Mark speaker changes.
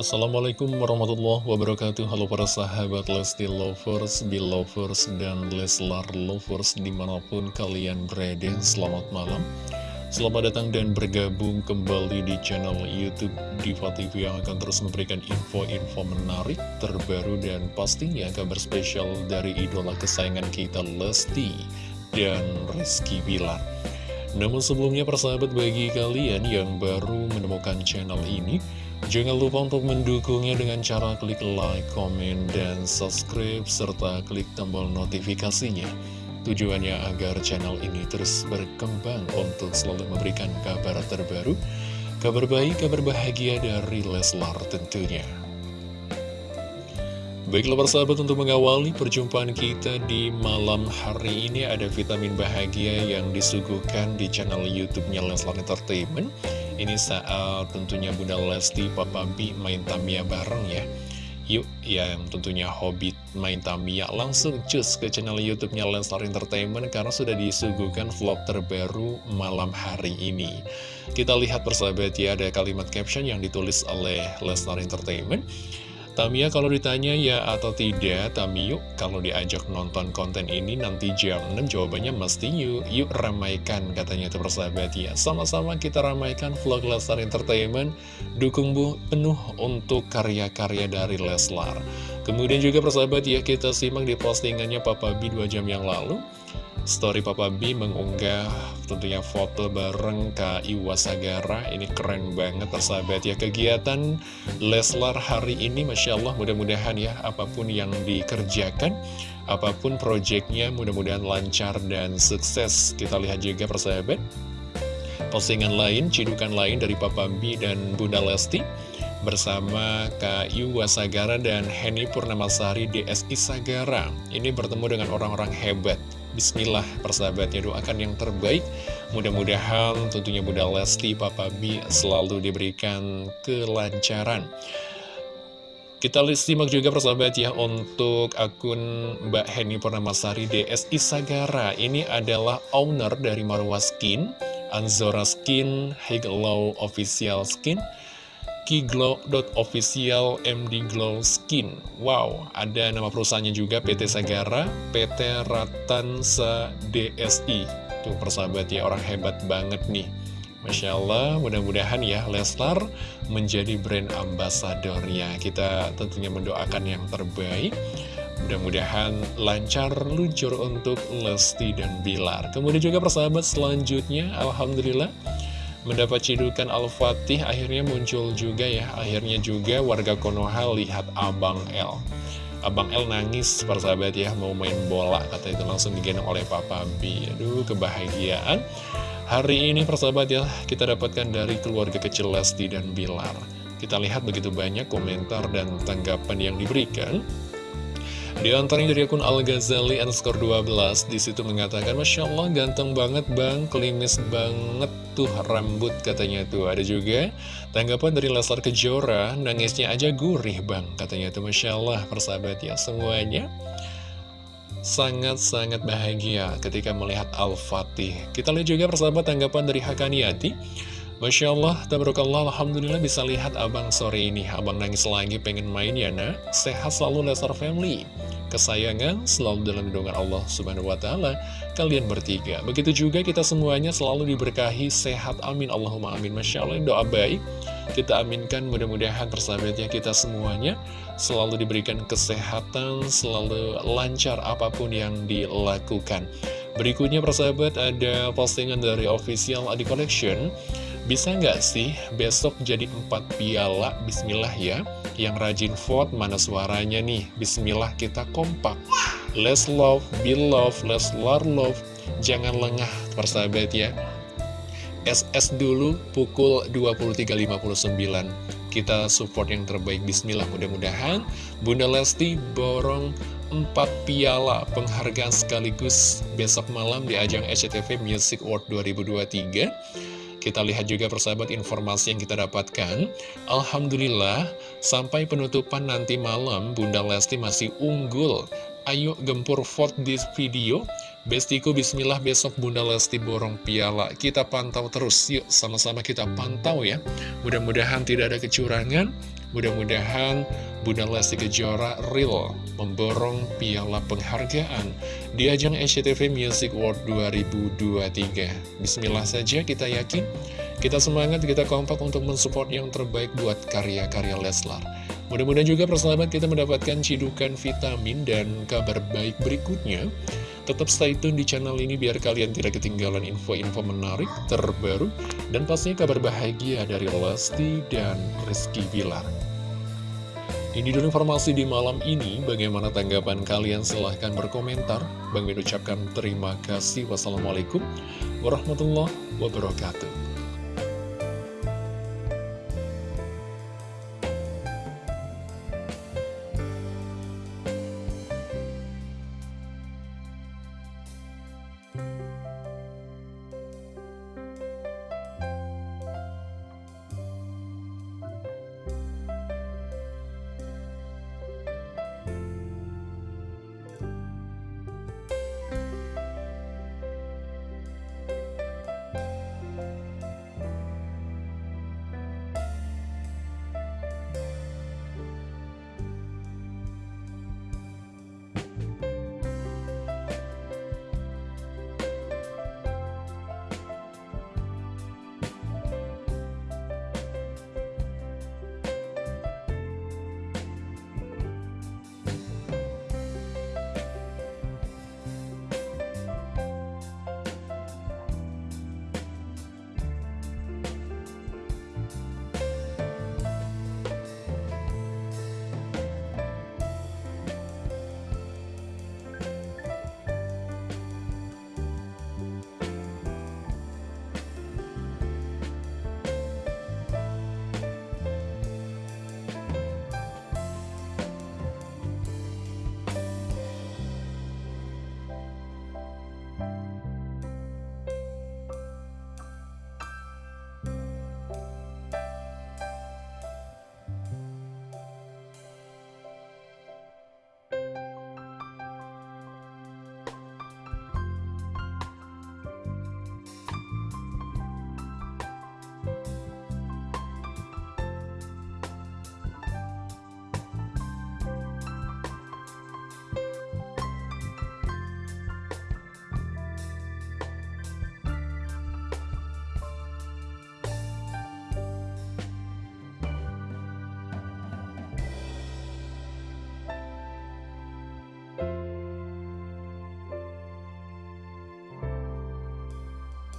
Speaker 1: Assalamualaikum warahmatullahi wabarakatuh. Halo para sahabat Lesti Lovers, Belovers, dan Leslar Lovers di mana pun kalian berada. Selamat malam. Selamat datang dan bergabung kembali di channel Youtube Diva TV yang akan terus memberikan info-info menarik, terbaru, dan pastinya kabar spesial dari idola kesayangan kita Lesti dan Rizky Bilar. Namun sebelumnya persahabat bagi kalian yang baru menemukan channel ini Jangan lupa untuk mendukungnya dengan cara klik like, komen, dan subscribe serta klik tombol notifikasinya Tujuannya agar channel ini terus berkembang untuk selalu memberikan kabar terbaru Kabar baik, kabar bahagia dari Leslar tentunya Baiklah persahabat untuk mengawali perjumpaan kita di malam hari ini ada vitamin bahagia yang disuguhkan di channel YouTube-nya Leslar Entertainment. Ini saat tentunya Bunda Lesti, Papa B main Tamiya bareng ya. Yuk, yang tentunya hobi main Tamiya langsung cus ke channel YouTube-nya Leslar Entertainment karena sudah disuguhkan vlog terbaru malam hari ini. Kita lihat persahabat ya, ada kalimat caption yang ditulis oleh Leslar Entertainment. Tamia kalau ditanya ya atau tidak, Tamiyo kalau diajak nonton konten ini nanti jam 6 jawabannya mesti yuk, yuk ramaikan katanya itu persahabat ya. Sama-sama kita ramaikan vlog Leslar Entertainment, dukung bu penuh untuk karya-karya dari Leslar. Kemudian juga persahabat ya kita simak di postingannya Papa B 2 jam yang lalu. Story Papa B mengunggah tentunya foto bareng Kak Iwa Sagara. Ini keren banget persahabat ya. Kegiatan Leslar hari ini Masya Allah mudah-mudahan ya Apa pun yang dikerjakan Apa pun proyeknya mudah-mudahan lancar dan sukses. Kita lihat juga persahabat Postingan lain, cidukan lain dari Papa B dan Bunda Lesti bersama Kak Iwa Sagara dan Henny Purnamasari DSI Sagara. Ini bertemu dengan orang-orang hebat Bismillah persahabatnya doakan yang terbaik. Mudah-mudahan tentunya Bunda Lesti Papa B selalu diberikan kelancaran. Kita simak juga persahabat ya untuk akun Mbak Henny Purnamasari DSI Sagara Ini adalah owner dari Marwa Skin, Anzora Skin, Higlow Official Skin Kiglow.official MD Glow Skin. Wow, ada nama perusahaannya juga PT Sagara, PT Ratansa DSI Tuh persahabat ya, orang hebat banget nih. Masya Allah, mudah-mudahan ya Leslar menjadi brand ambasadornya Kita tentunya mendoakan yang terbaik. Mudah-mudahan lancar luncur untuk Lesti dan Bilar. Kemudian juga persahabat selanjutnya Alhamdulillah mendapat cidukan Al-Fatih akhirnya muncul juga ya. Akhirnya juga warga Konoha lihat Abang L Abang L nangis persahabat ya mau main bola kata itu langsung digendong oleh Papa B. Aduh kebahagiaan. Hari ini persahabat ya kita dapatkan dari keluarga kecil Lesti dan Bilar. Kita lihat begitu banyak komentar dan tanggapan yang diberikan di antaranya dari akun Al-Ghazali underscore 12 Di situ mengatakan Masya Allah ganteng banget bang. Klimis banget tuh rambut katanya tuh. Ada juga tanggapan dari Leslar Kejora Nangisnya aja gurih bang Katanya tuh. Masya Allah persahabat ya Semuanya. Sangat-sangat bahagia ketika melihat Al-Fatih. Kita lihat juga persahabat tanggapan dari Hakaniati Masya Allah, tabarakallah, Alhamdulillah bisa lihat abang sore ini. Abang nangis lagi pengen main ya nak. Sehat selalu Lesar Family. Kesayangan selalu dalam lindungan Allah Subhanahu Wa Taala. Kalian bertiga. Begitu juga kita semuanya selalu diberkahi. Sehat amin. Allahumma amin. Masya Allah doa baik. Kita aminkan mudah-mudahan persahabatnya kita semuanya Selalu diberikan kesehatan Selalu lancar apa pun yang dilakukan. Berikutnya persahabat ada postingan dari official Adi Collection Bisa nggak sih besok jadi empat piala? Bismillah ya. Yang rajin vote mana suaranya nih? Bismillah kita kompak. Let's love, be love, let's love love. Jangan lengah persahabat ya. SS dulu pukul 23.59 Kita support yang terbaik Bismillah mudah-mudahan Bunda Lesti borong 4 piala penghargaan sekaligus besok malam di ajang SCTV Music Award 2023 kita lihat juga persahabat informasi yang kita dapatkan. Alhamdulillah sampai penutupan nanti malam Bunda Lesti masih unggul. Ayo gempur vote di video. Bestiku bismillah besok Bunda Lesti borong piala. Kita pantau terus. Yuk sama-sama kita pantau ya. Mudah-mudahan tidak ada kecurangan Mudah-mudahan Bunda Lesti Kejora real Memborong piala penghargaan Di ajang SCTV Music World 2023 Bismillah saja kita yakin. Kita semangat, kita kompak untuk mensupport yang terbaik buat karya-karya Leslar. Mudah-mudahan juga persahabat kita mendapatkan cidukan vitamin dan kabar baik berikutnya. Tetap stay tune di channel ini biar kalian tidak ketinggalan info-info menarik, terbaru, dan pastinya kabar bahagia dari Lesti dan Rizky Bilar. Ini dulu informasi di malam ini, bagaimana tanggapan kalian? Silahkan berkomentar. Bang Min ucapkan terima kasih. Wassalamualaikum warahmatullahi wabarakatuh.